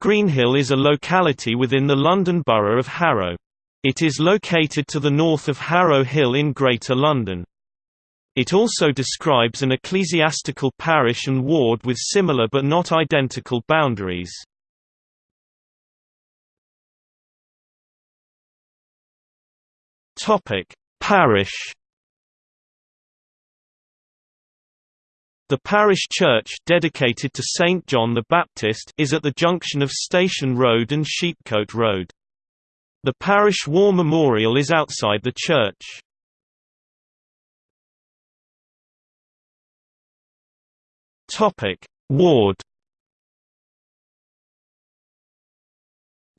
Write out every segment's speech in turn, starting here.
Greenhill is a locality within the London Borough of Harrow. It is located to the north of Harrow Hill in Greater London. It also describes an ecclesiastical parish and ward with similar but not identical boundaries. Parish The parish church dedicated to St John the Baptist is at the junction of Station Road and Sheepcote Road. The parish war memorial is outside the church. Topic: Ward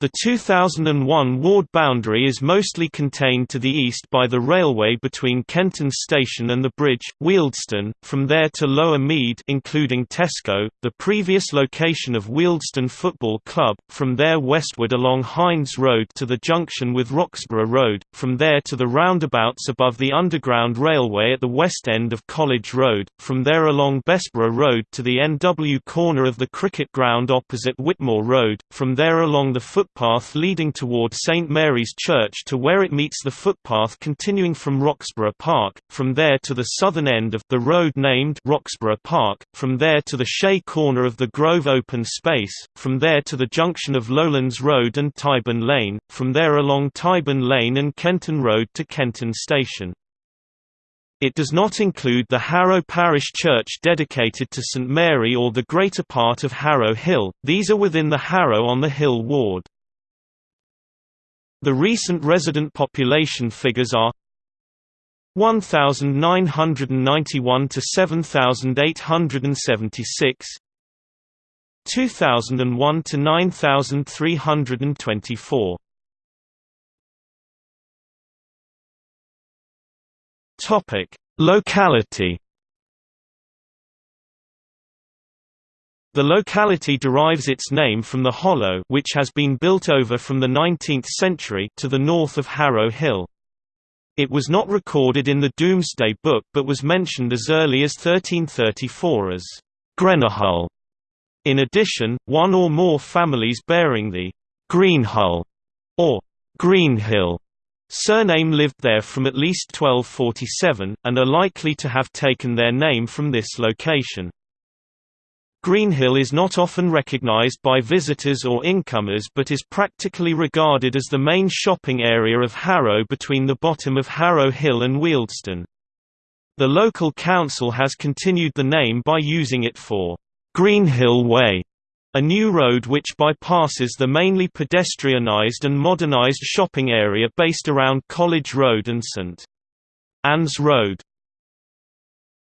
The 2001 ward boundary is mostly contained to the east by the railway between Kenton Station and the bridge, Wealdstone, from there to Lower Mead including Tesco, the previous location of Wealdstone Football Club, from there westward along Hindes Road to the junction with Roxborough Road, from there to the roundabouts above the Underground Railway at the west end of College Road, from there along Bessborough Road to the NW corner of the cricket ground opposite Whitmore Road, from there along the foot footpath leading toward St Mary's Church to where it meets the footpath continuing from Roxborough Park, from there to the southern end of the road named Roxborough Park, from there to the Shea corner of the Grove open space, from there to the junction of Lowlands Road and Tyburn Lane, from there along Tyburn Lane and Kenton Road to Kenton Station. It does not include the Harrow Parish Church dedicated to St Mary or the greater part of Harrow Hill, these are within the Harrow on the Hill ward. The recent resident population figures are 1991 to 7876 2001 to 9324 Topic Locality The locality derives its name from the hollow which has been built over from the 19th century to the north of Harrow Hill. It was not recorded in the Domesday Book but was mentioned as early as 1334 as Grenahull. In addition, one or more families bearing the Greenhull or Greenhill surname lived there from at least 1247, and are likely to have taken their name from this location. Greenhill is not often recognized by visitors or incomers but is practically regarded as the main shopping area of Harrow between the bottom of Harrow Hill and Wealdstone. The local council has continued the name by using it for Greenhill Way, a new road which bypasses the mainly pedestrianised and modernised shopping area based around College Road and St. Anne's Road.